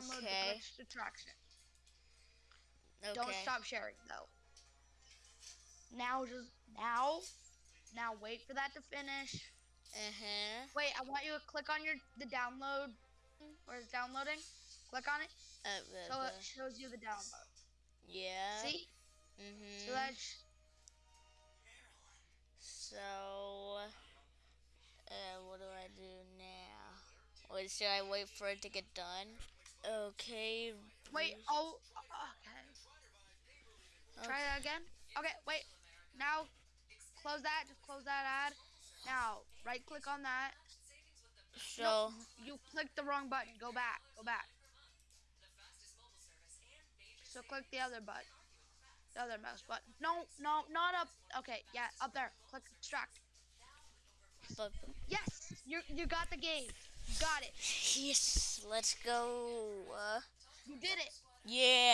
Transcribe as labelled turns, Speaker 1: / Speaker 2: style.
Speaker 1: download
Speaker 2: Okay.
Speaker 1: the attraction.
Speaker 2: Okay.
Speaker 1: Don't stop sharing though. Now just now, now wait for that to finish.
Speaker 2: Uh huh.
Speaker 1: Wait, I want you to click on your the download where it's downloading. Click on it
Speaker 2: Uh, the,
Speaker 1: so it shows you the download.
Speaker 2: yeah.
Speaker 1: See?
Speaker 2: Mhm.
Speaker 1: So that's
Speaker 2: So, uh, what do I do now? Wait, should I wait for it to get done? Okay.
Speaker 1: wait. Oh, okay. Try that again. Okay, wait. Now, close that. Just close that ad. Now, right click on that.
Speaker 2: So,
Speaker 1: You clicked the wrong button. Go back. Go back. So click the other button. The other mouse button. No, no, not up. Okay, yeah, up there. Click extract. Yes, you you got the game. Got it.
Speaker 2: yes, let's go. Uh,
Speaker 1: You did it.
Speaker 2: yeah.